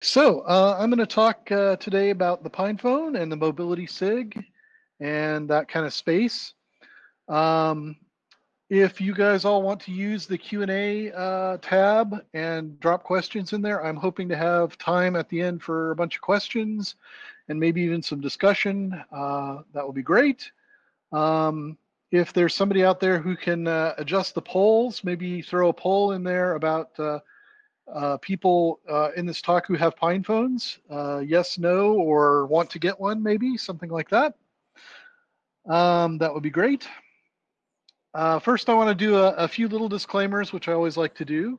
So uh, I'm going to talk uh, today about the PinePhone and the Mobility SIG and that kind of space. Um, if you guys all want to use the Q&A uh, tab and drop questions in there, I'm hoping to have time at the end for a bunch of questions and maybe even some discussion. Uh, that would be great. Um, if there's somebody out there who can uh, adjust the polls, maybe throw a poll in there about uh, people uh, in this talk who have Pine phones, uh, yes, no, or want to get one, maybe something like that. Um, that would be great. Uh, first, I want to do a, a, few little disclaimers, which I always like to do.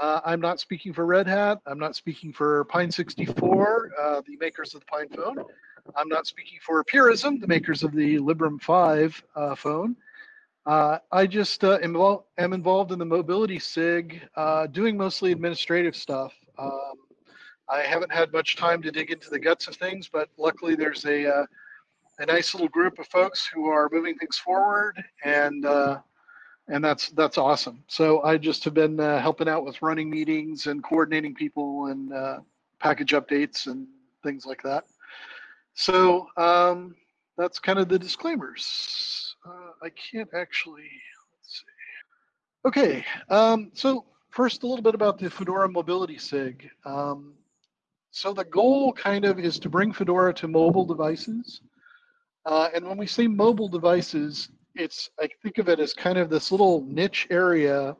Uh, I'm not speaking for Red Hat. I'm not speaking for Pine 64, uh, the makers of the Pine phone. I'm not speaking for Purism, the makers of the Librem 5 uh, phone. Uh, I just uh, am, am, involved in the mobility SIG, doing mostly administrative stuff. Um, I haven't had much time to dig into the guts of things, but luckily there's a a nice little group of folks who are moving things forward, and uh, and that's that's awesome. So I just have been uh, helping out with running meetings and coordinating people and uh, package updates and things like that. So um, that's kind of the disclaimers. I can't actually. Let's see. Okay, um, so first a little bit about the Fedora Mobility SIG. Um, so the goal kind of is to bring Fedora to mobile devices. Uh, and when we say mobile devices, it's I think of it as kind of this little niche area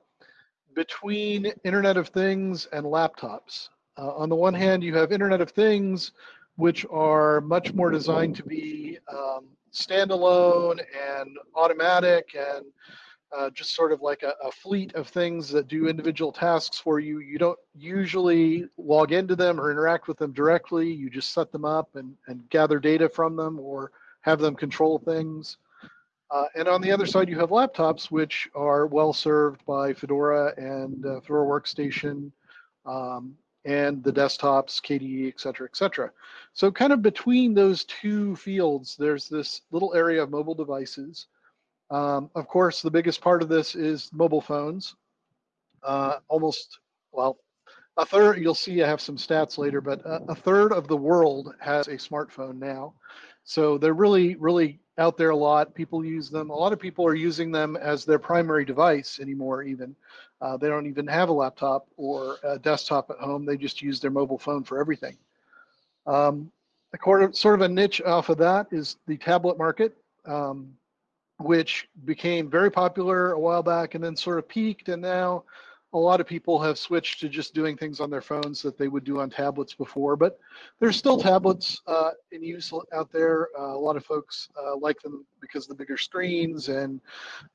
between Internet of Things and laptops. Uh, on the one hand, you have Internet of Things, which are much more designed to be um, standalone and automatic and uh, just sort of like a, a, fleet of things that do individual tasks for you. You don't usually log into them or interact with them directly. You just set them up and, and gather data from them or have them control things. Uh, and on the other side, you have laptops, which are well served by Fedora and uh, Fedora Workstation um, and the desktops, KDE, et cetera, et cetera. So kind of between those two fields, there's this little area of mobile devices. Um, of course, the biggest part of this is mobile phones. Uh, almost, well, a third, you'll see I have some stats later, but a, a third of the world has a smartphone now. So they're really, really out there a lot. People use them. A lot of people are using them as their primary device anymore, even. Uh, they don't even have a laptop or a desktop at home. They just use their mobile phone for everything. Um, sort of a niche off of that is the tablet market, um, which became very popular a while back and then sort of peaked and now a lot of people have switched to just doing things on their phones that they would do on tablets before, but there's still tablets uh, in use out there. Uh, a lot of folks uh, like them because the bigger screens, and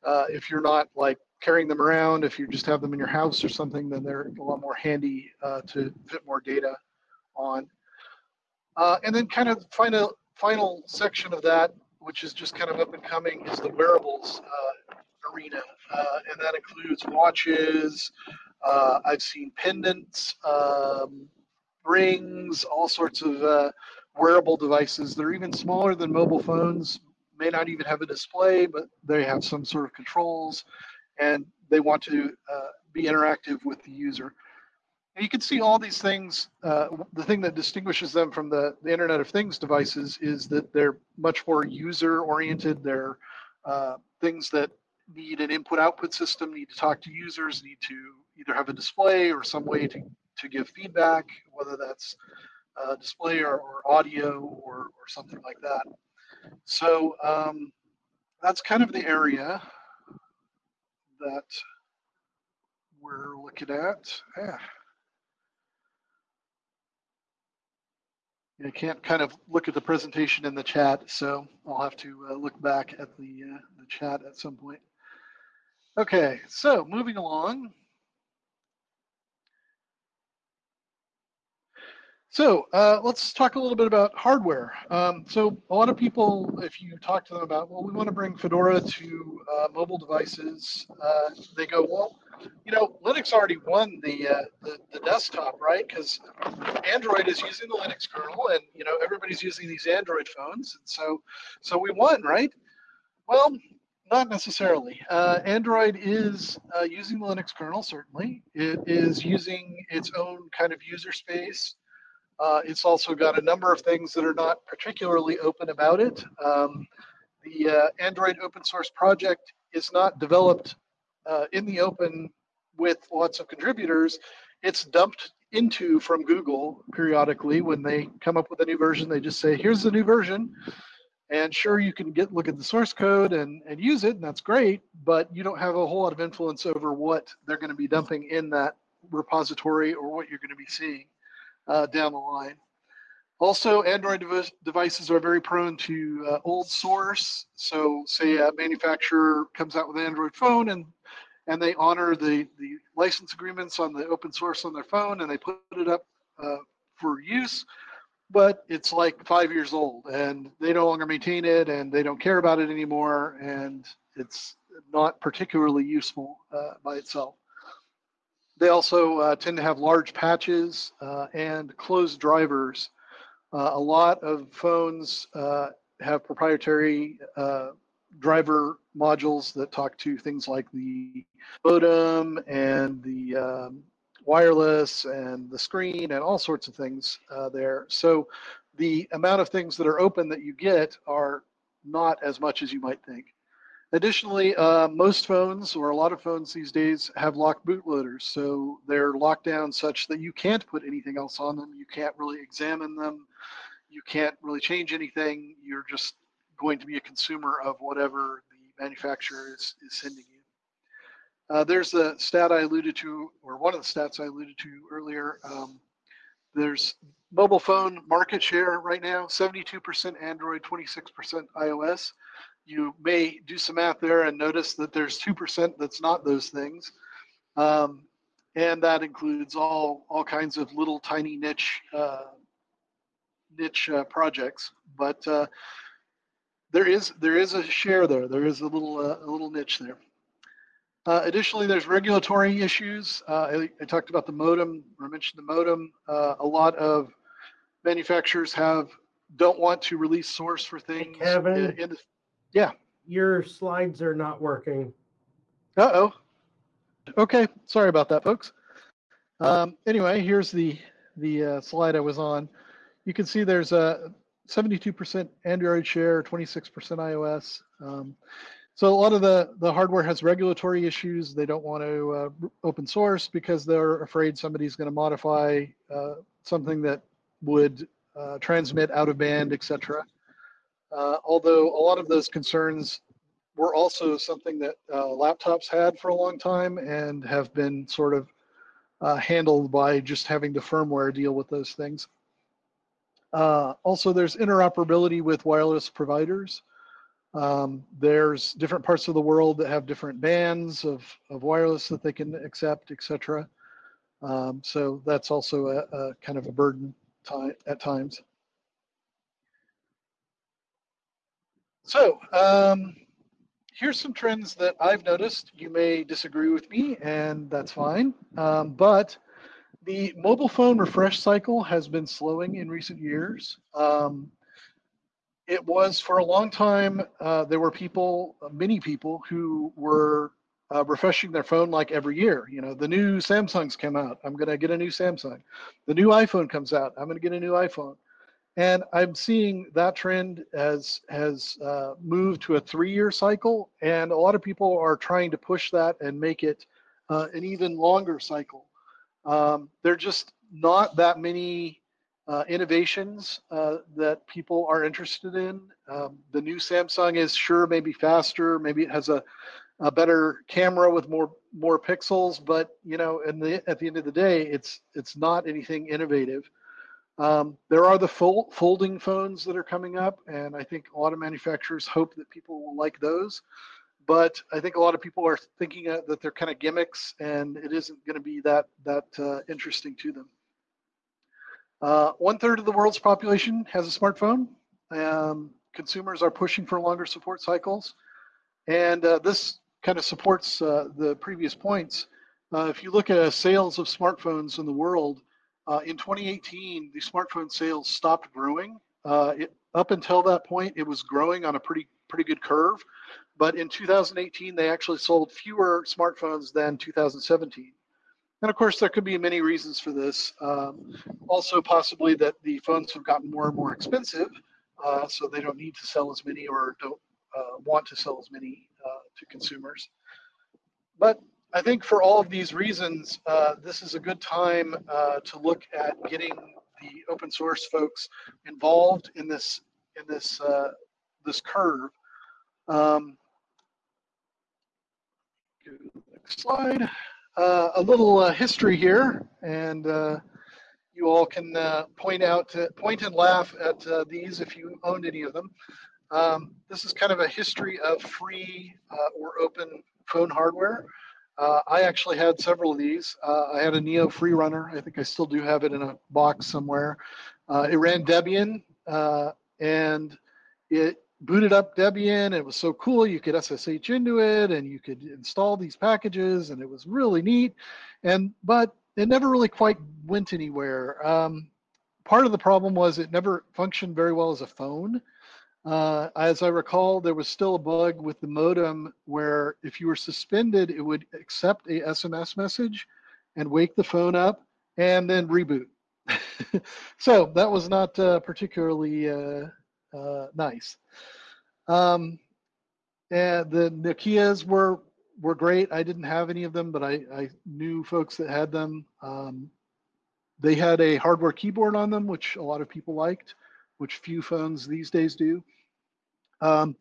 uh, if you're not like carrying them around, if you just have them in your house or something, then they're a lot more handy uh, to fit more data on. Uh, and then kind of final final section of that, which is just kind of up and coming, is the wearables arena, uh, and that includes watches. Uh, I've seen pendants, um, rings, all sorts of uh, wearable devices. They're even smaller than mobile phones. May not even have a display, but they have some sort of controls, and they want to uh, be interactive with the user. And you can see all these things. Uh, the thing that distinguishes them from the, the, Internet of Things devices is that they're much more user oriented. They're uh, things that need an input output system, need to talk to users, need to either have a display or some way to, to give feedback, whether that's a display or, or audio or, or something like that. So um, that's kind of the area that we're looking at. Yeah. I can't kind of look at the presentation in the chat, so I'll have to uh, look back at the, uh, the chat at some point. Okay, so moving along. So uh, let's talk a little bit about hardware. Um, so a lot of people, if you talk to them about, well, we want to bring Fedora to uh, mobile devices, uh, they go, well, you know, Linux already won the uh, the, the, desktop, right? Because Android is using the Linux kernel, and you know everybody's using these Android phones, and so so we won, right? Well, not necessarily. Uh, Android is uh, using the Linux kernel, certainly. It is using its own kind of user space. Uh, it's also got a number of things that are not particularly open about it. Um, the uh, Android open source project is not developed uh, in the open with lots of contributors. It's dumped into from Google periodically when they come up with a new version. They just say, "Here's the new version," and sure, you can get look at the source code and and use it, and that's great. But you don't have a whole lot of influence over what they're going to be dumping in that repository or what you're going to be seeing uh, down the line. Also, Android dev devices are very prone to uh, old source. So say a manufacturer comes out with an Android phone and and they honor the, the license agreements on the open source on their phone and they put it up uh, for use, but it's like five years old and they no longer maintain it and they don't care about it anymore and it's not particularly useful uh, by itself. They also uh, tend to have large patches uh, and closed drivers uh, a lot of phones uh, have proprietary uh, driver modules that talk to things like the modem and the um, wireless and the screen and all sorts of things uh, there. So the amount of things that are open that you get are not as much as you might think. Additionally, uh, most phones or a lot of phones these days have locked bootloaders. So they're locked down such that you can't put anything else on them. You can't really examine them. You can't really change anything. You're just going to be a consumer of whatever the manufacturer is, is sending you. Uh, there's the stat I alluded to, or one of the stats I alluded to earlier. Um, there's mobile phone market share right now, 72% Android, 26% iOS you may do some math there and notice that there's 2% that's not those things. Um, and that includes all, all kinds of little tiny niche, uh, niche uh, projects. But uh, there is there is a share there. There is a little uh, a little niche there. Uh, additionally, there's regulatory issues. Uh, I, I, talked about the modem, or I mentioned the modem. a lot of manufacturers have don't want to release source for things hey, Kevin, in, in the, yeah. Your slides are not working. Uh-oh. Okay, sorry about that, folks. Um, anyway, here's the the uh, slide I was on. You can see there's a 72% Android share, 26% iOS. Um, so a lot of the, the hardware has regulatory issues. They don't want to uh, open source because they're afraid somebody's going to modify uh, something that would uh, transmit out of band, etc. Uh, although a lot of those concerns were also something that uh, laptops had for a long time and have been sort of uh, handled by just having the firmware deal with those things. Also, there's interoperability with wireless providers. Um, there's different parts of the world that have different bands of, of wireless that they can accept, etc. Um, so that's also a, a, kind of a burden at times. So um, here's some trends that I've noticed. You may disagree with me, and that's fine. Um, but the mobile phone refresh cycle has been slowing in recent years. Um, it was for a long time, uh, there were people, many people, who were uh, refreshing their phone like every year. You know, the new Samsungs come out. I'm going to get a new Samsung. The new iPhone comes out. I'm going to get a new iPhone. And I'm seeing that trend as has uh, moved to a three-year cycle, and a lot of people are trying to push that and make it uh, an even longer cycle. Um, there are just not that many uh, innovations uh, that people are interested in. Um, the new Samsung is sure maybe faster, maybe it has a, a better camera with more more pixels, but you know, and the, at the end of the day, it's it's not anything innovative. Um, there are the folding phones that are coming up, and I think a lot of manufacturers hope that people will like those. But I think a lot of people are thinking uh, that they're kind of gimmicks, and it isn't going to be that that uh, interesting to them. Uh, one third of the world's population has a smartphone. Um, consumers are pushing for longer support cycles, and uh, this kind of supports uh, the previous points. Uh, if you look at sales of smartphones in the world, uh, in 2018, the smartphone sales stopped growing. Uh, it, up until that point, it was growing on a pretty pretty good curve, but in 2018, they actually sold fewer smartphones than 2017. And of course, there could be many reasons for this. Um, also, possibly that the phones have gotten more and more expensive, uh, so they don't need to sell as many or don't uh, want to sell as many uh, to consumers. But I think for all of these reasons, uh, this is a good time uh, to look at getting the open source folks involved in this in this uh, this curve. Um, next slide. Uh, a little uh, history here, and uh, you all can uh, point out, point and laugh at uh, these if you owned any of them. Um, this is kind of a history of free uh, or open phone hardware. I actually had several of these. I had a Neo Freerunner. I think I still do have it in a box somewhere. it ran Debian, and it booted up Debian. It was so cool. You could SSH into it and you could install these packages and it was really neat. And, but it never really quite went anywhere. Um, part of the problem was it never functioned very well as a phone. Uh, as I recall, there was still a bug with the modem where if you were suspended, it would accept a SMS message and wake the phone up and then reboot. so that was not uh, particularly uh, uh nice. Um, and the Nokia's were were great. I didn't have any of them, but I, I knew folks that had them. Um, they had a hardware keyboard on them, which a lot of people liked, which few phones these days do. Um,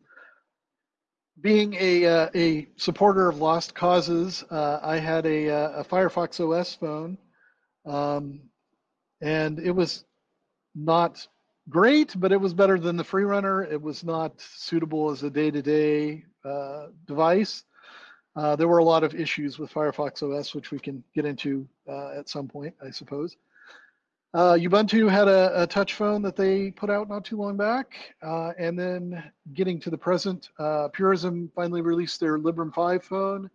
being a, uh, a supporter of lost causes, uh, I had a, uh, a, Firefox OS phone, um, and it was not great, but it was better than the Freerunner. It was not suitable as a day-to-day uh, device. Uh, there were a lot of issues with Firefox OS, which we can get into uh, at some point, I suppose. Uh, Ubuntu had a, a, touch phone that they put out not too long back. Uh, and then getting to the present, uh, Purism finally released their Librem 5 phone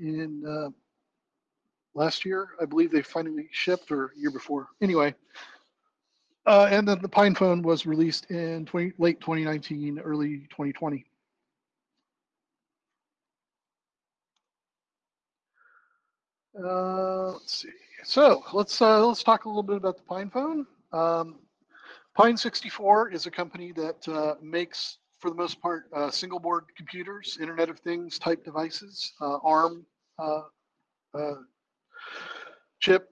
in last year. I believe they finally shipped or year before. Anyway, uh, and then the Pine Phone was released in 20, late 2019, early 2020. Uh, let's see. So let's uh, let's talk a little bit about the Pine Phone. Um, Pine 64 is a company that uh, makes, for the most part, uh, single board computers, Internet of Things type devices, uh, ARM chip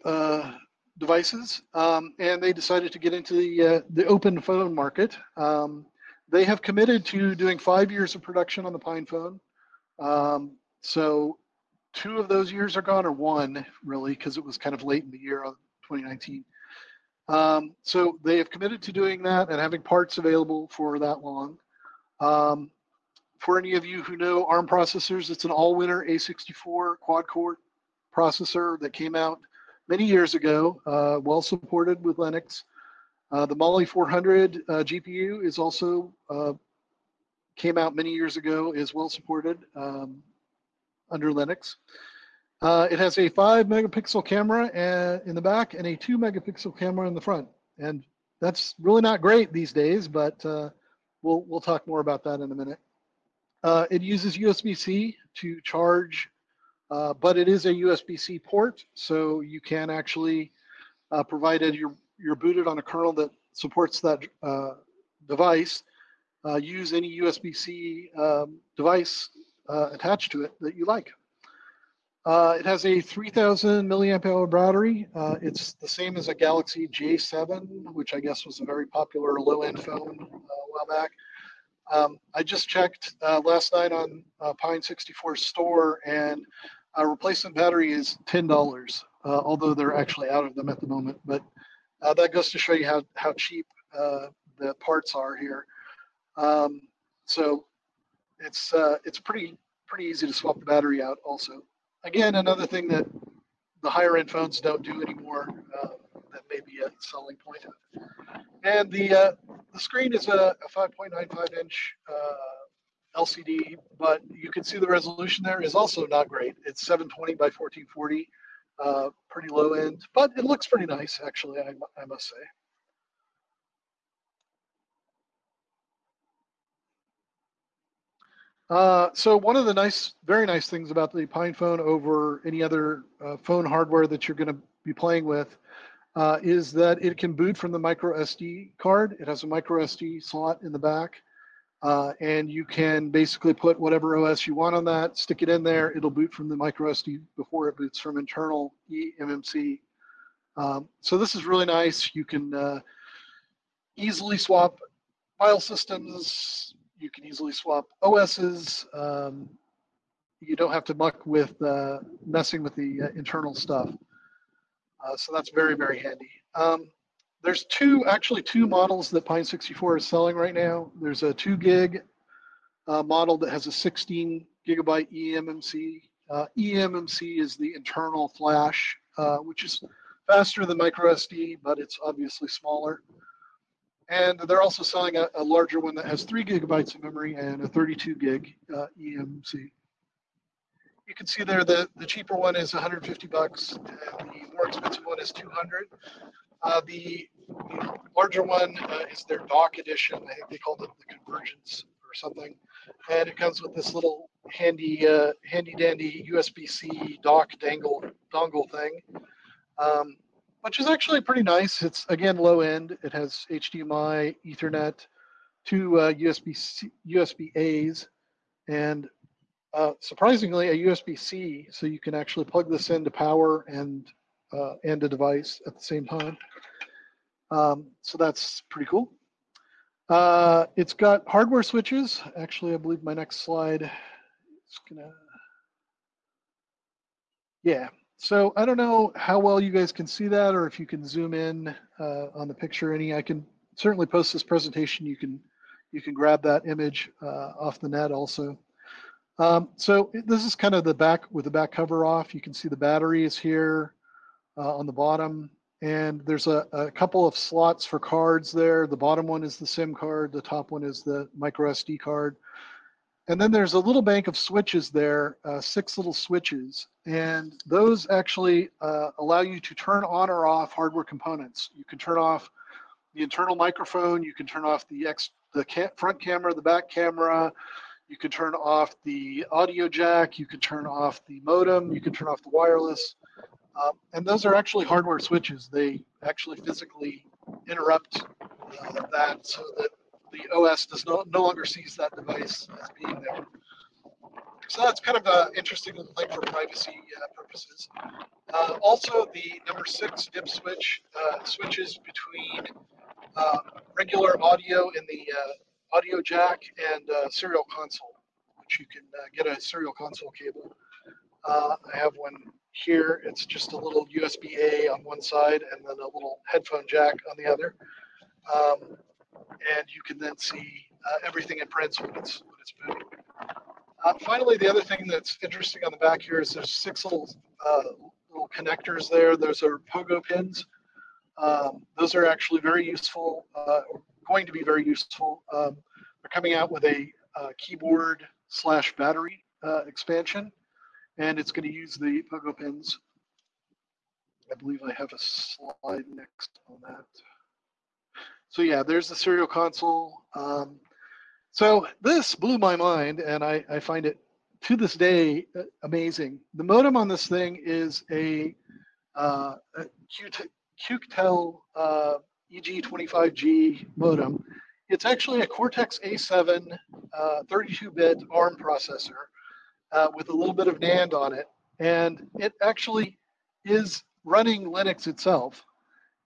devices, um, and they decided to get into the uh, the open phone market. Um, they have committed to doing five years of production on the Pine phone. Um, so two of those years are gone, or one really, because it was kind of late in the year of 2019. Um, so they have committed to doing that and having parts available for that long. Um, for any of you who know ARM processors, it's an Allwinner A64 quad-core processor that came out many years ago, uh, well supported with Linux. Uh, the Mali 400 uh, GPU is also uh, came out many years ago, is well supported um, under Linux. Uh, it has a five megapixel camera in the back and a two megapixel camera in the front. And that's really not great these days, but we'll, we'll talk more about that in a minute. it uses USB-C to charge uh, but it is a USB-C port, so you can actually, uh, provided you're, you're booted on a kernel that supports that uh, device, uh, use any USB-C um, device uh, attached to it that you like. it has a 3000 milliamp hour battery. it's the same as a Galaxy J7, which I guess was a very popular low-end phone a while back. Um, I just checked last night on Pine 64 store, and a replacement battery is ten dollars, uh, although they're actually out of them at the moment. But uh, that goes to show you how how cheap uh, the parts are here. Um, so it's uh, it's pretty pretty easy to swap the battery out. Also, again, another thing that the higher end phones don't do anymore. Uh, that may be a selling point. And the uh, the screen is a, a 5.95 inch LCD, but you can see the resolution there is also not great. It's 720 by 1440, uh, pretty low end, but it looks pretty nice, actually, I, I must say. Uh, so one of the nice, very nice things about the Pine phone over any other uh, phone hardware that you're going to be playing with uh, is that it can boot from the micro SD card. It has a micro SD slot in the back. Uh, and you can basically put whatever OS you want on that, stick it in there. It'll boot from the micro SD before it boots from internal eMMC. Um, so this is really nice. You can uh, easily swap file systems. You can easily swap OSs. Um, you don't have to muck with uh, messing with the uh, internal stuff. Uh, so that's very, very handy. Um, there's two, actually two models that Pine64 is selling right now. There's a two gig uh, model that has a 16 gigabyte eMMC. Uh, eMMC is the internal flash, uh, which is faster than microSD, but it's obviously smaller. And they're also selling a, a, larger one that has three gigabytes of memory and a 32 gig uh, eMMC. You can see there that the cheaper one is 150 bucks, and the more expensive one is 200. Uh, the, larger one uh, is their dock edition. I think they called it the convergence or something. And it comes with this little handy, uh, handy dandy USB-C dock dangle dongle thing, um, which is actually pretty nice. It's again low end. It has HDMI, Ethernet, two USB USB A's, and uh, surprisingly a USB-C, so you can actually plug this into power and uh, and a device at the same time. Um, so that's pretty cool. Uh, it's got hardware switches. Actually, I believe my next slide is gonna, yeah. So I don't know how well you guys can see that or if you can zoom in uh, on the picture any. I can certainly post this presentation. You can you can grab that image uh, off the net also. Um, so this is kind of the back with the back cover off. You can see the battery is here uh, on the bottom. And there's a, a, couple of slots for cards there. The bottom one is the SIM card. The top one is the micro SD card. And then there's a little bank of switches there, uh, six little switches. And those actually uh, allow you to turn on or off hardware components. You can turn off the internal microphone. You can turn off the, ex the ca front camera, the back camera. You can turn off the audio jack. You can turn off the modem. You can turn off the wireless. Um, and those are actually hardware switches. They actually physically interrupt uh, that so that the OS does no, no longer sees that device as being there. So that's kind of an interesting thing for privacy uh, purposes. Uh, also, the number six dip switch uh, switches between uh, regular audio in the uh, audio jack and serial console, which you can get a serial console cable. I have one here, it's just a little USB-A on one side and then a little headphone jack on the other. Um, and you can then see uh, everything in prints when it's, when it's moving. Uh, finally, the other thing that's interesting on the back here is there's six little uh, little connectors there. Those are pogo pins. Um, those are actually very useful, uh, going to be very useful. Um, they're coming out with a uh, keyboard slash battery uh, expansion and it's going to use the pogo pins. I believe I have a slide next on that. So yeah, there's the serial console. Um, so this blew my mind, and I, I find it to this day uh, amazing. The modem on this thing is a, uh, a Quectel uh, EG25G modem. It's actually a Cortex A7 32-bit uh, ARM processor uh, with a little bit of NAND on it. And it actually is running Linux itself.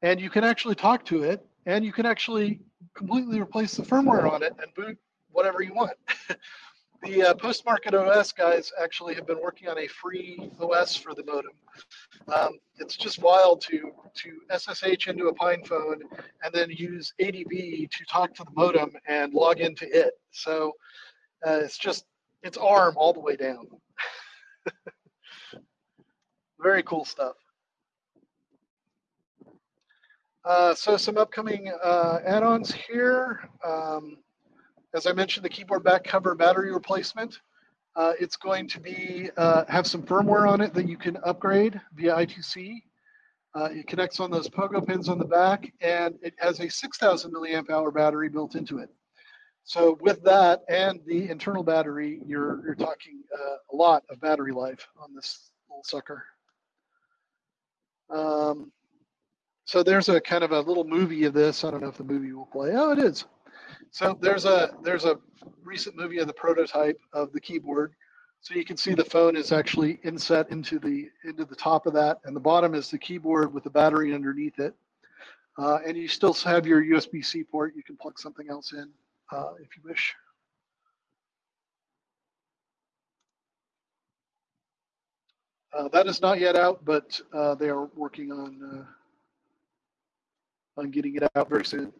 And you can actually talk to it and you can actually completely replace the firmware on it and boot whatever you want. the uh, post-market OS guys actually have been working on a free OS for the modem. Um, it's just wild to to SSH into a Pine phone and then use ADB to talk to the modem and log into it. So uh, it's just its arm all the way down. Very cool stuff. Uh, so some upcoming uh, add-ons here. Um, as I mentioned, the keyboard back cover battery replacement. Uh, it's going to be uh, have some firmware on it that you can upgrade via I2C. Uh, it connects on those pogo pins on the back, and it has a 6,000 milliamp hour battery built into it. So with that and the internal battery, you're, you're talking uh, a lot of battery life on this little sucker. Um, so there's a kind of a little movie of this. I don't know if the movie will play. Oh, it is. So there's a there's a recent movie of the prototype of the keyboard. So you can see the phone is actually inset into the into the top of that, and the bottom is the keyboard with the battery underneath it. Uh, and you still have your USB-C port. You can plug something else in uh, if you wish. Uh, that is not yet out, but uh, they are working on uh, on getting it out very soon.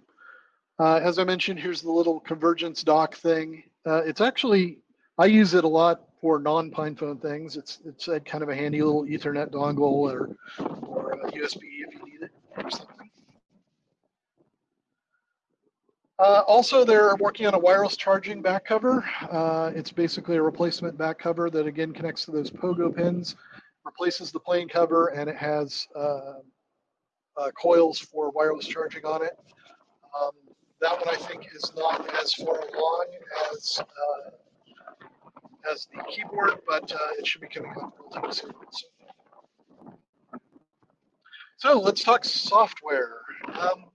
Uh, as I mentioned, here's the little convergence dock thing. Uh, it's actually I use it a lot for non-PinePhone things. It's it's a kind of a handy little Ethernet dongle or or USB if you need it or something. Uh, also, they're working on a wireless charging back cover. Uh, it's basically a replacement back cover that again connects to those pogo pins, replaces the plain cover, and it has uh, uh coils for wireless charging on it. Um, that one I think is not as far along as uh, as the keyboard, but uh, it should be coming up relatively soon. So let's talk software. Um,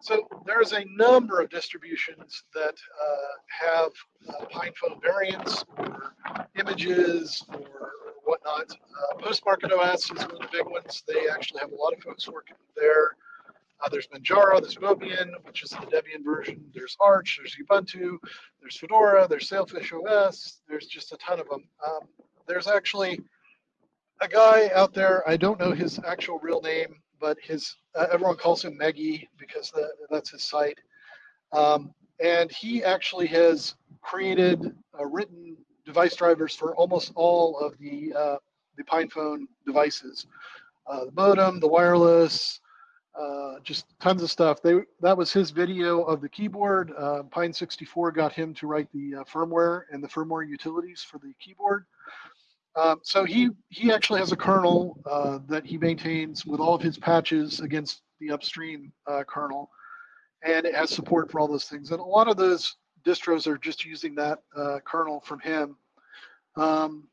so there's a number of distributions that uh, have uh, PinePhone variants or images or whatnot. Uh, Postmarket OS is one of the big ones. They actually have a lot of folks working there. Uh, there's Manjaro, there's Mobian, which is the Debian version. There's Arch, there's Ubuntu, there's Fedora, there's Sailfish OS. There's just a ton of them. Um, there's actually a guy out there, I don't know his actual real name, but his uh, everyone calls him Megi because the, that's his site. Um, and he actually has created uh, written device drivers for almost all of the uh, the PinePhone devices, uh, the modem, the wireless, uh, just tons of stuff. They that was his video of the keyboard. Uh, Pine 64 got him to write the firmware and the firmware utilities for the keyboard. Um, so he he actually has a kernel uh, that he maintains with all of his patches against the upstream uh, kernel, and it has support for all those things. And a lot of those distros are just using that uh, kernel from him. Um,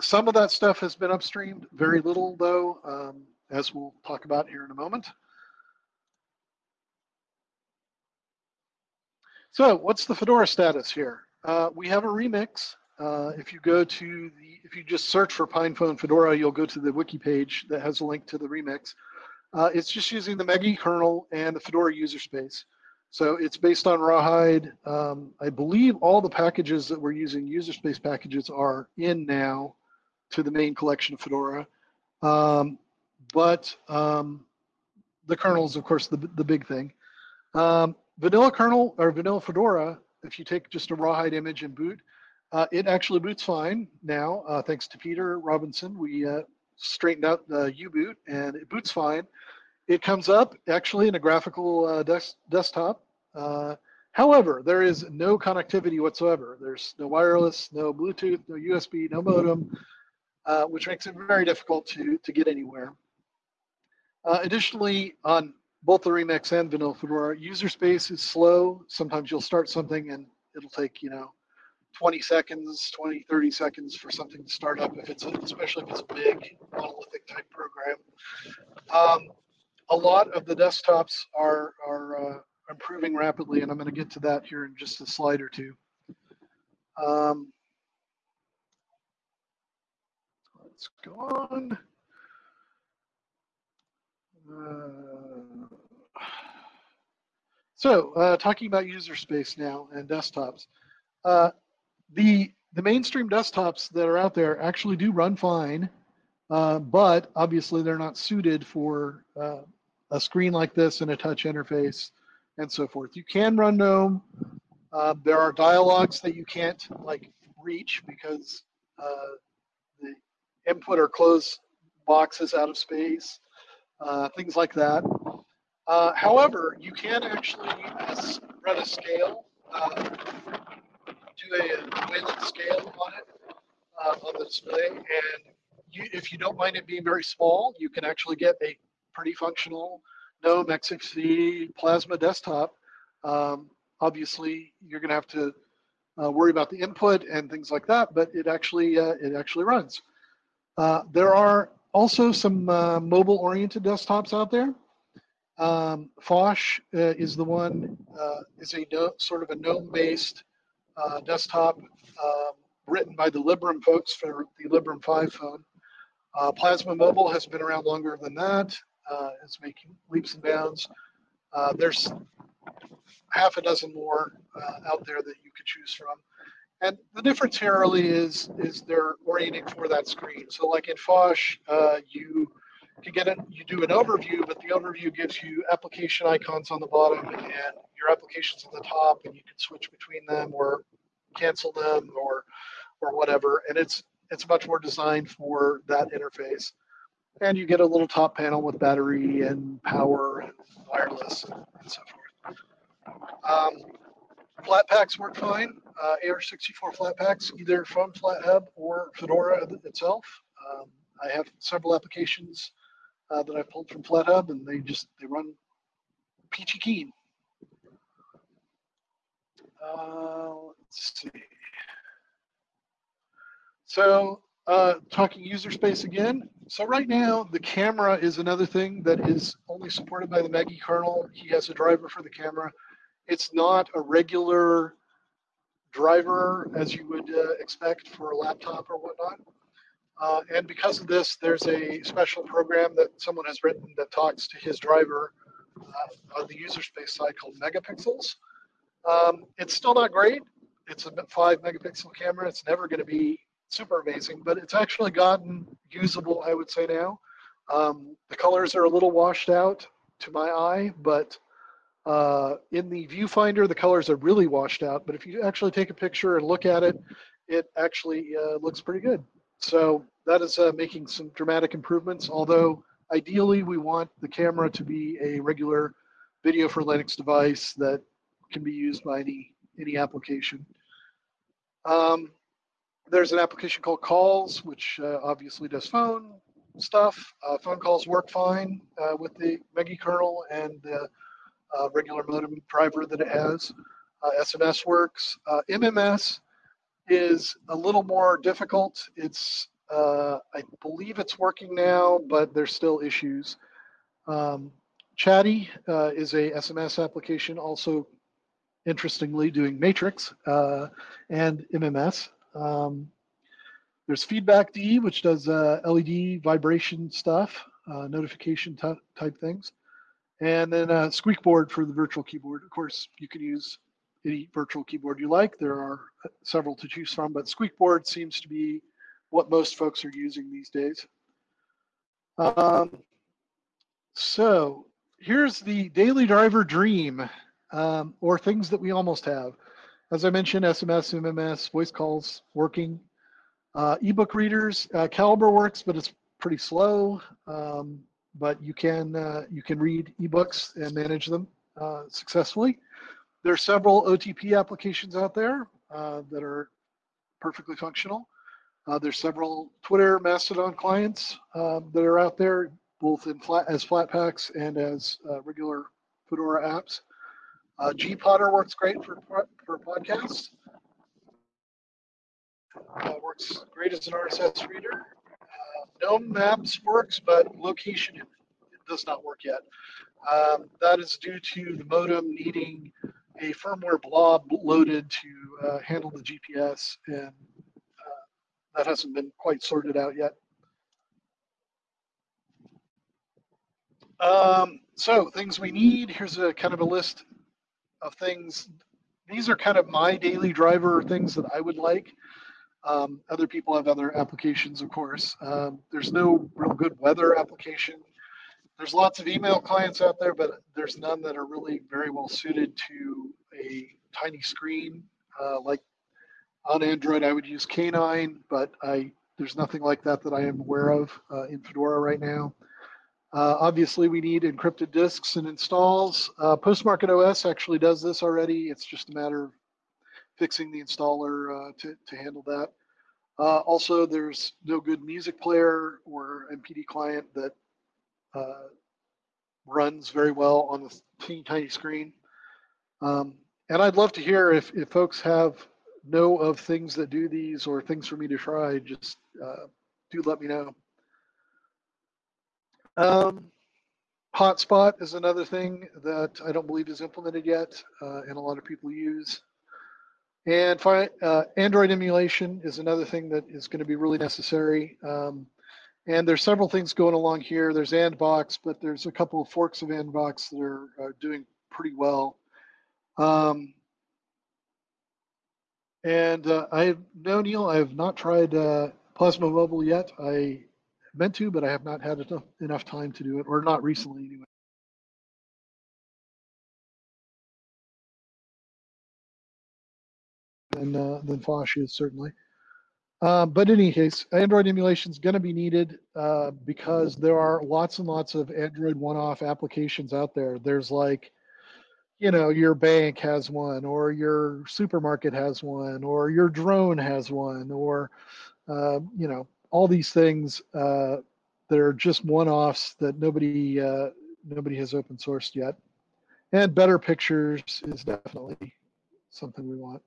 some of that stuff has been upstreamed, very little though, um, as we'll talk about here in a moment. So what's the Fedora status here? Uh, we have a remix uh, if you go to the, if you just search for PinePhone Fedora, you'll go to the wiki page that has a link to the remix. Uh, it's just using the Megi kernel and the Fedora user space. So it's based on Rawhide. Um, I believe all the packages that we're using, user space packages, are in now to the main collection of Fedora. Um, but um, the kernel is, of course, the, the big thing. Um, vanilla kernel or vanilla Fedora, if you take just a Rawhide image and boot, uh, it actually boots fine now, uh, thanks to Peter Robinson. We uh, straightened out the U-boot and it boots fine. It comes up actually in a graphical uh, des desktop. Uh, however, there is no connectivity whatsoever. There's no wireless, no Bluetooth, no USB, no modem, uh, which makes it very difficult to, to get anywhere. additionally, on both the Remix and Vanilla Fedora, user space is slow. Sometimes you'll start something and it'll take, you know, 20 seconds, 20, 30 seconds for something to start up, if it's a, especially if it's a big monolithic type program. Um, a lot of the desktops are, are uh, improving rapidly, and I'm going to get to that here in just a slide or two. Um, let's go on. Uh, so, uh, talking about user space now and desktops. Uh, the the mainstream desktops that are out there actually do run fine, uh, but obviously they're not suited for uh, a screen like this and a touch interface and so forth. You can run GNOME. Uh, there are dialogues that you can't like reach because uh, the input or close box is out of space, uh, things like that. Uh, however, you can actually run a scale do a width scale on it uh, on the display. And you, if you don't mind it being very small, you can actually get a pretty functional GNOME XFCE Plasma desktop um, obviously, you're going to have to uh, worry about the input and things like that, but it actually uh, it actually runs. Uh, there are also some uh, mobile-oriented desktops out there. Um, Phosh uh, is the one is a no, sort of a GNOME-based desktop um, written by the Librem folks for the Librem 5 phone. Plasma Mobile has been around longer than that. it's making leaps and bounds. there's half a dozen more uh, out there that you could choose from. And the difference here really is is they're orienting for that screen. So like in Phosh, uh, you get it, you do an overview, but the overview gives you application icons on the bottom and your applications on the top, and you can switch between them or cancel them or or whatever. And it's it's much more designed for that interface. And you get a little top panel with battery and power and wireless and, and so forth. Um, Flatpaks work fine. Uh, AR64 Flatpaks, either from FlatHub or Fedora itself. Um, I have several applications uh, that I pulled from FlatHub, and they just they run peachy keen. Uh, let's see. So uh, talking user space again. So right now, the camera is another thing that is only supported by the Megi kernel. He has a driver for the camera. It's not a regular driver as you would uh, expect for a laptop or whatnot. Uh, and because of this, there's a special program that someone has written that talks to his driver uh, on the user space side called Megapixels. Um, it's still not great. It's a five megapixel camera. It's never going to be super amazing, but it's actually gotten usable, I would say now. Um, the colors are a little washed out to my eye, but uh, in the viewfinder, the colors are really washed out, but if you actually take a picture and look at it, it actually uh, looks pretty good. So that is uh, making some dramatic improvements, although ideally we want the camera to be a regular video for Linux device that can be used by any, any application. Um, there's an application called Calls, which uh, obviously does phone stuff. Uh, phone calls work fine uh, with the Megi kernel and the uh, regular modem driver that it has. SMS uh, works. MMS is a little more difficult. It's I believe it's working now, but there's still issues. Um, Chatty is a SMS application, also interestingly doing Matrix and MMS. Um, there's feedbackd, which does uh, LED vibration stuff, uh, notification type things. And then uh, Squeekboard for the virtual keyboard. Of course, you can use any virtual keyboard you like. There are uh, several to choose from, but Squeekboard seems to be what most folks are using these days. Um, so here's the daily driver dream, um, or things that we almost have. As I mentioned, SMS, MMS, voice calls working. Uh, ebook readers, uh, Calibre works, but it's pretty slow. Um, but you can uh, you can read ebooks and manage them uh, successfully. There are several OTP applications out there uh, that are perfectly functional. Uh, there's several Twitter Mastodon clients um, that are out there, both in flat as Flatpaks and as uh, regular Fedora apps. Uh, gPodder works great for for podcasts. works great as an RSS reader. GNOME Maps works, but location does not work yet. Um, that is due to the modem needing a firmware blob loaded to uh, handle the GPS, and uh, that hasn't been quite sorted out yet. Um, so things we need, here's a kind of a list of things. These are kind of my daily driver things that I would like. Um, other people have other applications, of course. Um, there's no real good weather application. There's lots of email clients out there, but there's none that are really very well suited to a tiny screen. Uh, like on Android, I would use K9, but I there's nothing like that that I am aware of uh, in Fedora right now. Uh, obviously, we need encrypted disks and installs. Uh, Postmarket OS actually does this already. It's just a matter of fixing the installer uh, to, to handle that. Uh, also, there's no good music player or MPD client that uh, runs very well on a teeny tiny screen. Um, and I'd love to hear if, if folks have know of things that do these or things for me to try, just uh, do let me know. Um, hotspot is another thing that I don't believe is implemented yet uh, and a lot of people use. And uh, Android emulation is another thing that is going to be really necessary. Um, and there's several things going along here. There's Anbox, but there's a couple of forks of Anbox that are, are doing pretty well. Um, and uh, I no Neil, I have not tried uh, Plasma Mobile yet. I meant to, but I have not had enough, enough time to do it, or not recently anyway. Than uh, than Phosh is certainly. Uh, but in any case, Android emulation is going to be needed uh, because there are lots and lots of Android one-off applications out there. There's like you know your bank has one or your supermarket has one or your drone has one or uh, you know all these things uh, that are just one-offs that nobody uh, nobody has open sourced yet and better pictures is definitely something we want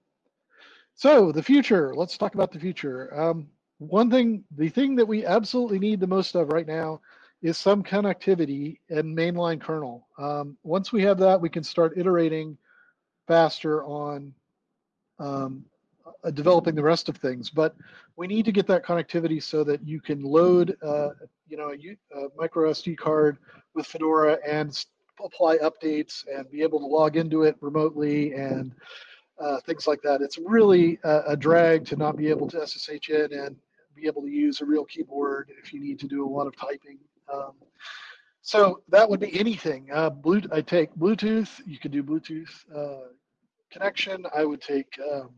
so the future let's talk about the future um, one thing the thing that we absolutely need the most of right now is some connectivity and mainline kernel. Um, once we have that, we can start iterating faster on um, uh, developing the rest of things. But we need to get that connectivity so that you can load, uh, you know, a, a, micro SD card with Fedora and apply updates and be able to log into it remotely and uh, things like that. It's really a, a, drag to not be able to SSH in and be able to use a real keyboard if you need to do a lot of typing um, so that would be anything. Uh, Blue, I take Bluetooth. You could do Bluetooth uh, connection. I would take um,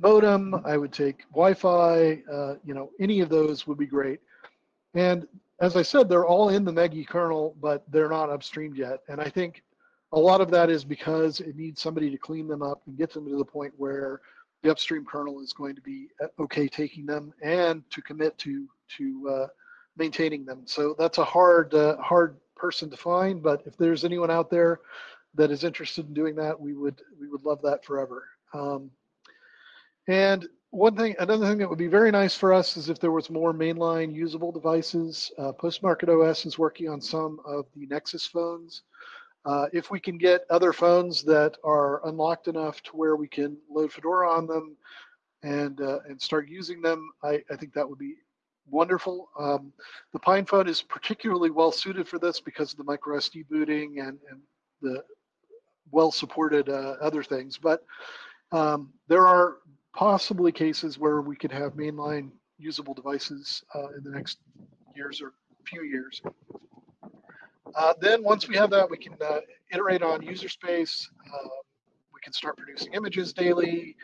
modem. I would take Wi-Fi. Uh, you know, any of those would be great. And as I said, they're all in the Megi kernel, but they're not upstreamed yet. And I think a lot of that is because it needs somebody to clean them up and get them to the point where the upstream kernel is going to be uh, okay taking them and to commit to to uh, maintaining them. So that's a hard, uh, hard person to find. But if there's anyone out there that is interested in doing that, we would we would love that forever. Um, and one thing, another thing that would be very nice for us is if there was more mainline usable devices. Uh, Postmarket OS is working on some of the Nexus phones. Uh, if we can get other phones that are unlocked enough to where we can load Fedora on them and uh, and start using them, I, I think that would be wonderful. Um, the PinePhone is particularly well suited for this because of the micro SD booting and, and the well supported uh, other things. But um, there are possibly cases where we could have mainline usable devices uh, in the next years or few years. Uh, then once we have that, we can uh, iterate on user space. Um, we can start producing images daily.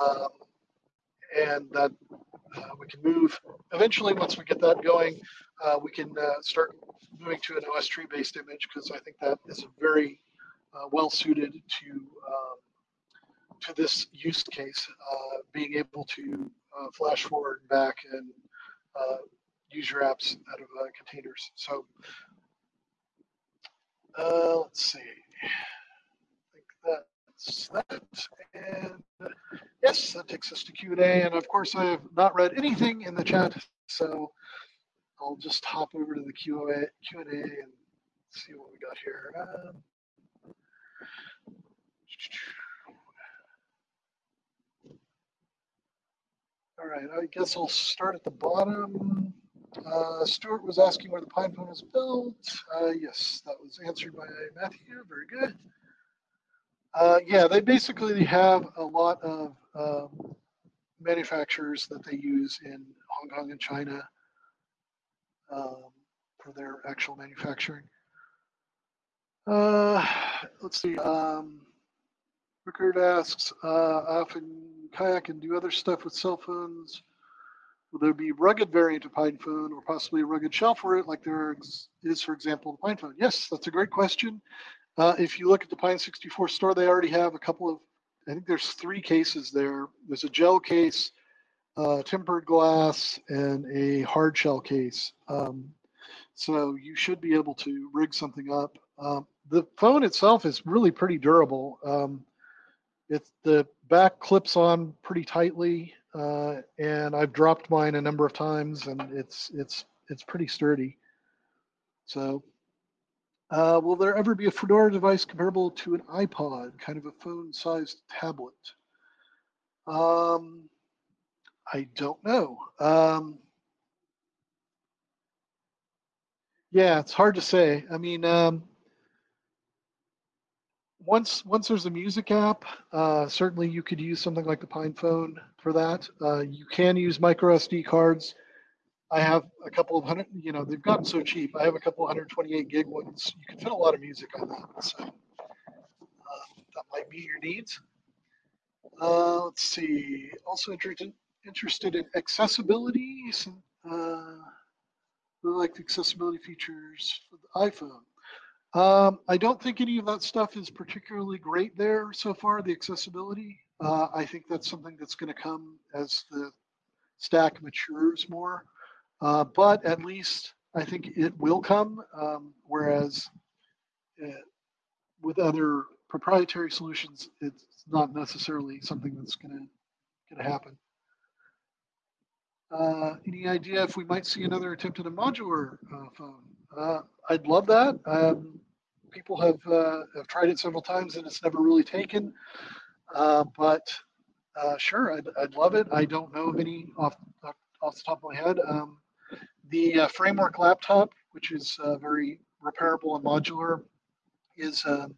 Um, and that uh, we can move. Eventually, once we get that going, uh, we can uh, start moving to an OSTree based image because I think that is very well suited to um, to this use case, being able to flash forward and back and use your apps out of containers. So let's see. I think that that. And yes, that takes us to Q&A. And of course, I have not read anything in the chat, so I'll just hop over to the Q&A Q&A and see what we got here. Um, all right, I guess I'll start at the bottom. Uh, Stuart was asking where the PinePhone is built. Uh, yes, that was answered by Matthew. Very good. Uh, yeah, they basically have a lot of um, manufacturers that they use in Hong Kong and China um, for their actual manufacturing. Uh, let's see. Um, Rickard asks, uh, I often kayak and do other stuff with cell phones. Will there be rugged variant of PinePhone or possibly a rugged shell for it like there is, for example, the PinePhone? Yes, that's a great question. Uh, if you look at the Pine 64 store, they already have a couple of, I think there's three cases there. There's a gel case, uh, tempered glass, and a hard shell case. Um, so you should be able to rig something up. Um, the phone itself is really pretty durable. Um, it's the back clips on pretty tightly, uh, and I've dropped mine a number of times, and it's it's it's pretty sturdy. So, uh, will there ever be a Fedora device comparable to an iPod, kind of a phone-sized tablet? Um, I don't know. Um, yeah, it's hard to say. I mean, um, once once there's a music app, uh, certainly you could use something like the PinePhone for that. Uh, you can use micro SD cards. I have a couple of hundred, you know, they've gotten so cheap. I have a couple of 128 gig ones. You can fit a lot of music on that. So uh, that might meet your needs. Uh, let's see. Also interested interested in accessibility. Some, uh, like the accessibility features for the iPhone. Um, I don't think any of that stuff is particularly great there so far, the accessibility. Uh, I think that's something that's going to come as the stack matures more. Uh, but at least I think it will come, um, whereas uh, with other proprietary solutions, it's not necessarily something that's going to happen. Uh, any idea if we might see another attempt at a modular uh, phone? I'd love that. Um, people have uh, have tried it several times and it's never really taken. Uh, but uh, sure, I'd, I'd love it. I don't know of any off off the top of my head. Um, the uh, framework laptop, which is uh, very repairable and modular, is uh,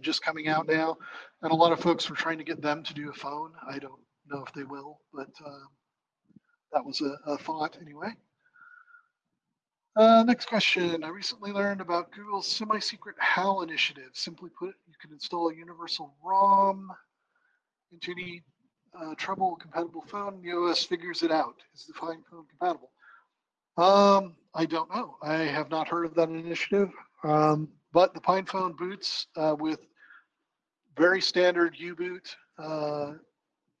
just coming out now, and a lot of folks were trying to get them to do a phone. I don't know if they will, but that was a, a thought anyway. Uh, next question. I recently learned about Google's semi-secret HAL initiative. Simply put, you can install a universal ROM into any uh, Treble compatible phone. The OS figures it out. Is the PinePhone compatible? Um, I don't know. I have not heard of that initiative. Um, but the PinePhone boots uh, with very standard U-boot, uh,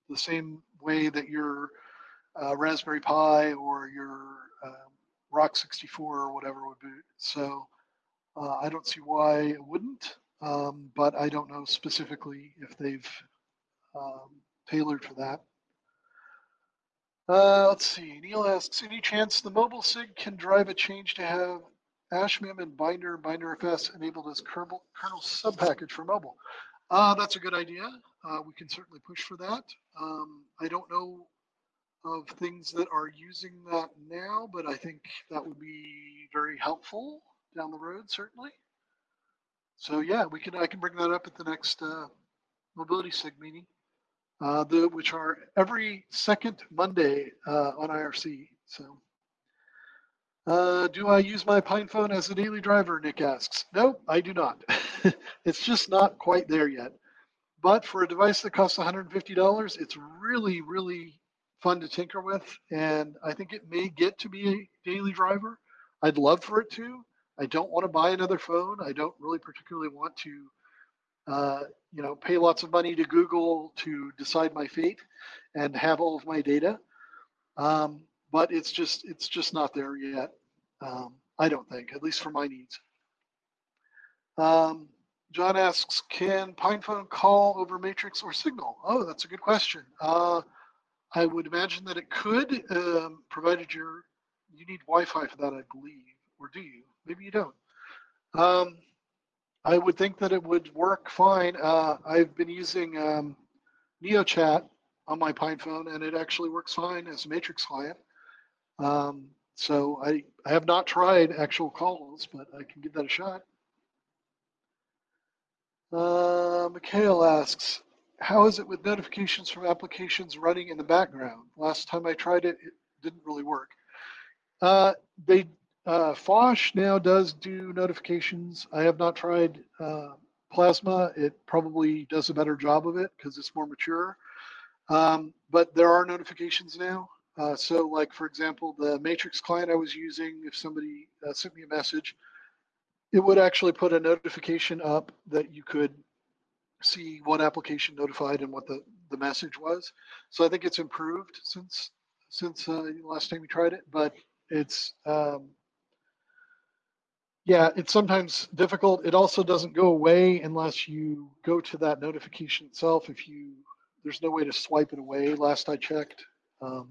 the same way that your uh, Raspberry Pi or your um, Rock 64 or whatever would boot. So uh, I don't see why it wouldn't, um, but I don't know specifically if they've um, tailored for that. Uh, let's see. Neil asks, any chance the mobile SIG can drive a change to have ashmem and Binder, BinderFS enabled as kernel, kernel subpackage for mobile? Uh, that's a good idea. Uh, we can certainly push for that. Um, I don't know of things that are using that now, but I think that would be very helpful down the road, certainly. So yeah, we can I can bring that up at the next uh, mobility sig meeting, uh, the, which are every second Monday uh, on IRC. So, uh, do I use my PinePhone as a daily driver? Nick asks. No, I do not. it's just not quite there yet. But for a device that costs $150, it's really, really fun to tinker with, and I think it may get to be a daily driver. I'd love for it to. I don't want to buy another phone. I don't really particularly want to, uh, you know, pay lots of money to Google to decide my fate and have all of my data. Um, but it's just it's just not there yet. Um, I don't think, at least for my needs. Um, John asks, can PinePhone call over Matrix or Signal? Oh, that's a good question. Uh, I would imagine that it could, um, provided you're, you need Wi-Fi for that, I believe, or do you? Maybe you don't. Um, I would think that it would work fine. Uh, I've been using um, NeoChat on my PinePhone, and it actually works fine as a Matrix client. Um, so I, I have not tried actual calls, but I can give that a shot. Uh, Mikhail asks, how is it with notifications from applications running in the background? Last time I tried it, it didn't really work. Uh, they uh, Phosh now does do notifications. I have not tried uh, Plasma. It probably does a better job of it because it's more mature. Um, but there are notifications now. Uh, so, like for example, the Matrix client I was using, if somebody uh, sent me a message, it would actually put a notification up that you could see what application notified and what the, the message was. So I think it's improved since since uh, last time we tried it, but it's um, yeah, it's sometimes difficult. It also doesn't go away unless you go to that notification itself. If you, there's no way to swipe it away. Last I checked, um,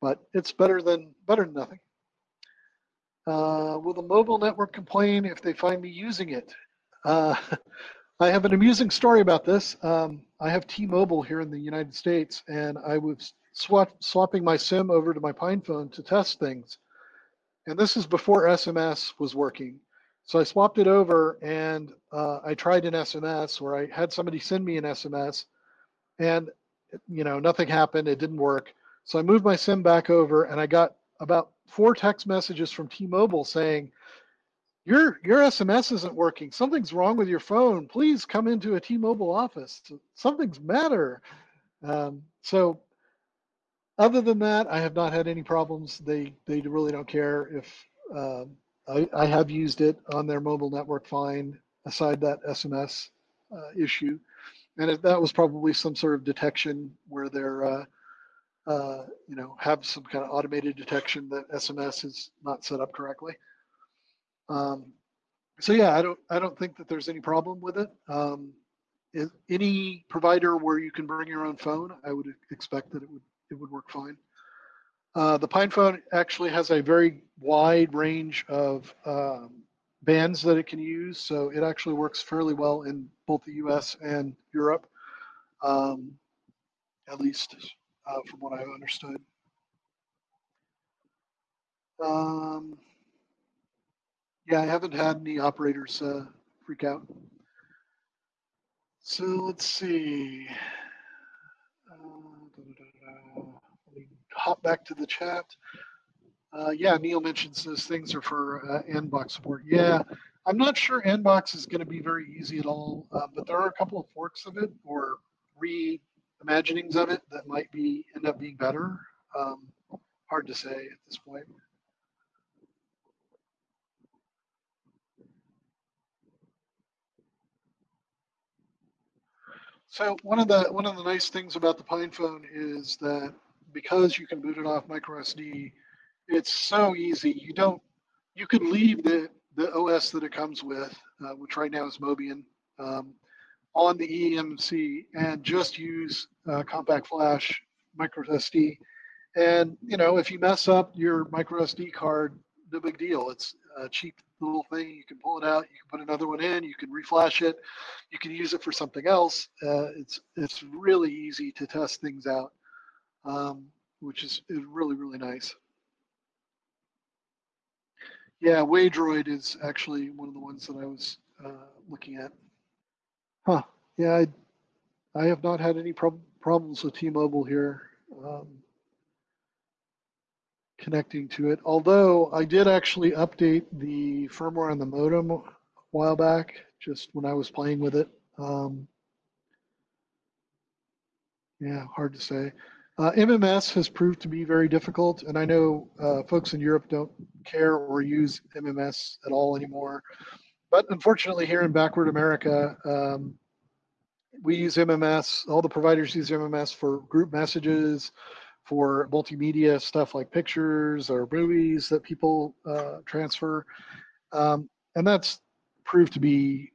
but it's better than better than nothing. Uh, will the mobile network complain if they find me using it? Uh, I have an amusing story about this. Um, I have T-Mobile here in the United States, and I was swap, swapping my SIM over to my PinePhone to test things. And this is before SMS was working. So I swapped it over and uh, I tried an SMS where I had somebody send me an SMS and you know nothing happened. It didn't work. So I moved my SIM back over and I got about four text messages from T-Mobile saying, your your SMS isn't working. Something's wrong with your phone. Please come into a T-Mobile office. Something's matter. Um, so other than that, I have not had any problems. They they really don't care if um, I, I have used it on their mobile network fine. Aside that SMS uh, issue, and it, that was probably some sort of detection where they're uh, uh, you know have some kind of automated detection that SMS is not set up correctly. Um, so yeah, I don't I don't think that there's any problem with it. Um, any provider where you can bring your own phone, I would expect that it would it would work fine. Uh, the PinePhone actually has a very wide range of um, bands that it can use, so it actually works fairly well in both the U.S. and Europe, um, at least uh, from what I've understood. Um, yeah, I haven't had any operators uh, freak out. So let's see. Uh, da, da, da, hop back to the chat. Uh, yeah, Neil mentions those things are for uh, Anbox support. Yeah, I'm not sure Anbox is going to be very easy at all, uh, but there are a couple of forks of it or reimaginings of it that might be end up being better. Um, hard to say at this point. So one of the one of the nice things about the PinePhone is that because you can boot it off micro SD, it's so easy. You don't you could leave the the OS that it comes with, uh, which right now is Mobian, um, on the EMC and just use uh, compact flash micro SD. And you know, if you mess up your micro SD card, no big deal. It's a cheap little thing. You can pull it out. You can put another one in. You can reflash it. You can use it for something else. Uh, it's it's really easy to test things out, um, which is, is really really nice. Yeah, Waydroid is actually one of the ones that I was uh, looking at. Huh. Yeah, I, I have not had any prob problems with T-Mobile here. Um, connecting to it. Although I did actually update the firmware on the modem a while back, just when I was playing with it. Um, yeah, hard to say. Uh, MMS has proved to be very difficult, and I know uh, folks in Europe don't care or use MMS at all anymore. But unfortunately, here in backward America, um, we use MMS. All the providers use MMS for group messages, for multimedia stuff like pictures or movies that people uh, transfer. Um, and that's proved to be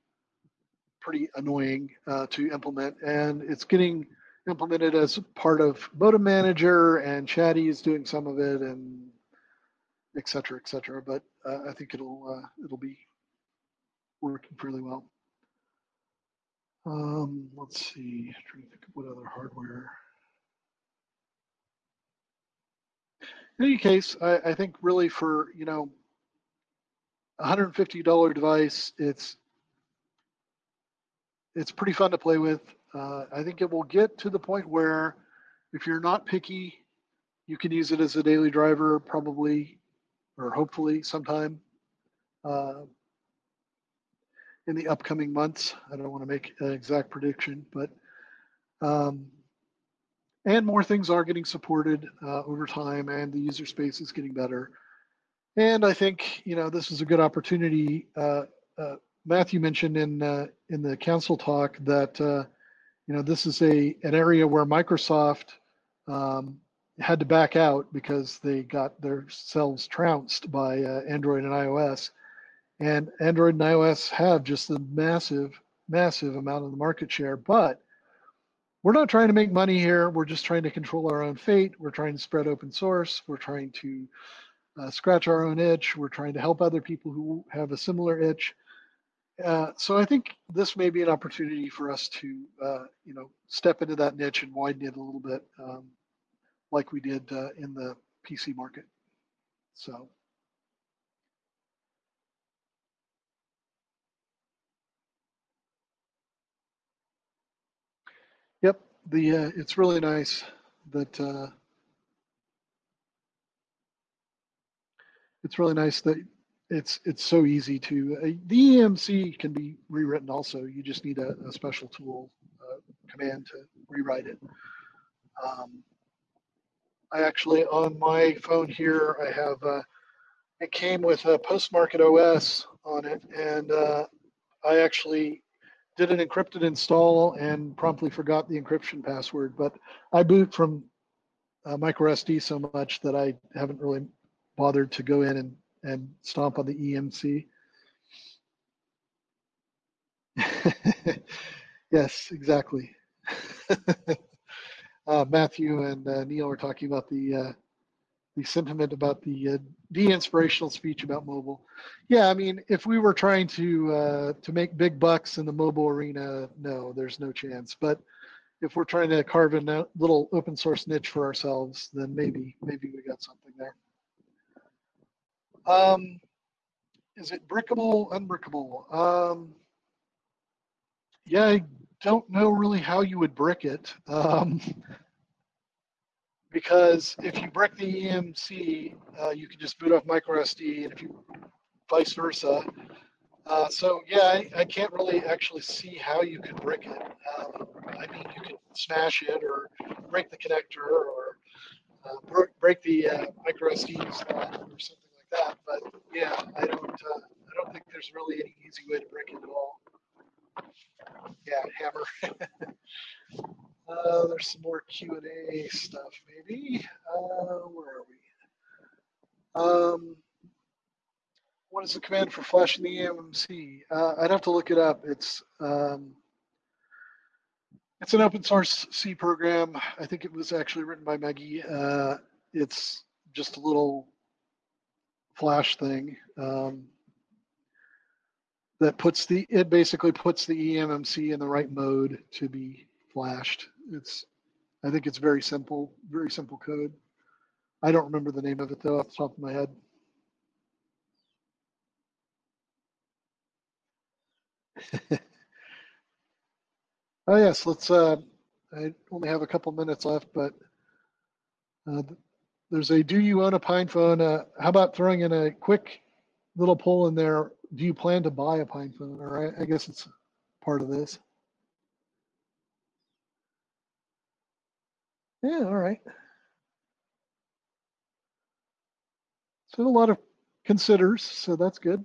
pretty annoying uh, to implement. And it's getting implemented as part of Modem Manager and Chatty is doing some of it and et cetera, et cetera. But uh, I think it'll, uh, it'll be working fairly well. Um, let's see, I'm trying to think of what other hardware. In any case, I, I think really for you know, $150 device, it's it's pretty fun to play with. Uh, I think it will get to the point where if you're not picky, you can use it as a daily driver probably or hopefully sometime uh, in the upcoming months. I don't want to make an exact prediction, but um, and more things are getting supported uh, over time and the user space is getting better and i think you know this is a good opportunity uh, uh, matthew mentioned in uh, in the council talk that uh, you know this is a an area where microsoft um, had to back out because they got themselves trounced by uh, android and ios And Android and iOS have just a massive, massive amount of the market share. But we're not trying to make money here. We're just trying to control our own fate. We're trying to spread open source. We're trying to uh, scratch our own itch. We're trying to help other people who have a similar itch. Uh, so I think this may be an opportunity for us to, uh, you know, step into that niche and widen it a little bit, um, like we did uh, in the PC market. So. Yep, the uh, it's really nice that uh, it's really nice that it's it's so easy to uh, the EMC can be rewritten also. You just need a, a special tool uh, command to rewrite it. Um, I actually on my phone here I have uh, it came with a post market OS on it, and uh, I actually did an encrypted install and promptly forgot the encryption password. But I boot from uh, micro SD so much that I haven't really bothered to go in and and stomp on the EMC. yes, exactly. uh, Matthew and uh, Neil were talking about the uh, the sentiment about the uh, de-inspirational speech about mobile. Yeah, I mean, if we were trying to uh, to make big bucks in the mobile arena, no, there's no chance. But if we're trying to carve a little open source niche for ourselves, then maybe maybe we got something there. Um, is it brickable, unbrickable? Um, yeah, I don't know really how you would brick it. Um, because if you brick the EMC, uh, you can just boot off micro SD, and if you vice versa. Uh, so yeah, I, I, can't really actually see how you could brick it. Um, I mean, you could smash it or break the connector or uh, break the uh, micro SD or something like that. But yeah, I don't uh, I don't think there's really any easy way to break it at all. Yeah, hammer. uh, there's some more Q and A stuff, maybe. Uh, where are we? Um, what is the command for flashing the EMMC? Uh, I'd have to look it up. It's um, it's an open source C program. I think it was actually written by Megi. Uh, it's just a little flash thing um, that puts the it basically puts the eMMC in the right mode to be flashed. It's I think it's very simple, very simple code. I don't remember the name of it though off the top of my head. oh yes, let's. Uh, I only have a couple minutes left, but uh, there's a do you own a pine phone uh, how about throwing in a quick little poll in there do you plan to buy a pine phone all right i guess it's part of this yeah all right. So a lot of considers so that's good.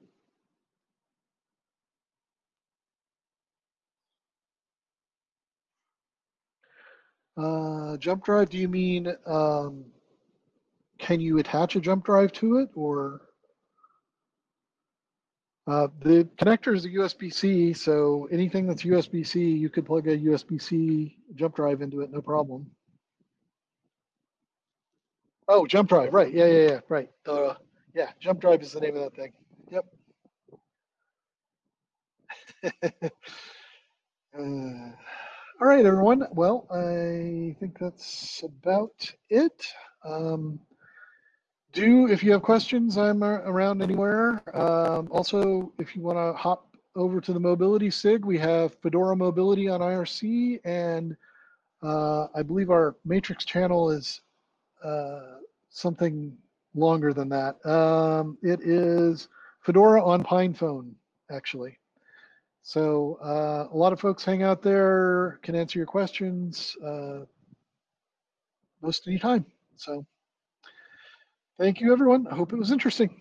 Uh, jump drive do you mean um, can you attach a jump drive to it or? Uh, the connector is a USB-C, so anything that's USB-C, you could plug a USB-C jump drive into it, no problem. Oh, jump drive, right? Yeah, yeah, yeah, right. Uh, yeah, jump drive is the name of that thing. Yep. uh, all right, everyone. Well, I think that's about it. Um, do if you have questions i'm around anywhere um, also if you want to hop over to the mobility sig we have fedora mobility on irc and uh, i believe our matrix channel is uh, something longer than that um, it is fedora on pinephone actually so uh, a lot of folks hang out there can answer your questions uh, most any time so Thank you, everyone. I hope it was interesting.